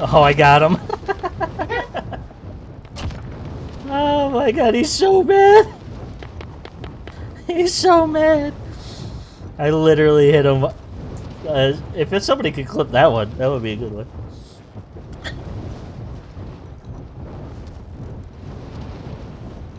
Oh, I got him. oh my god, he's so mad. He's so mad. I literally hit him. Uh, if somebody could clip that one, that would be a good one.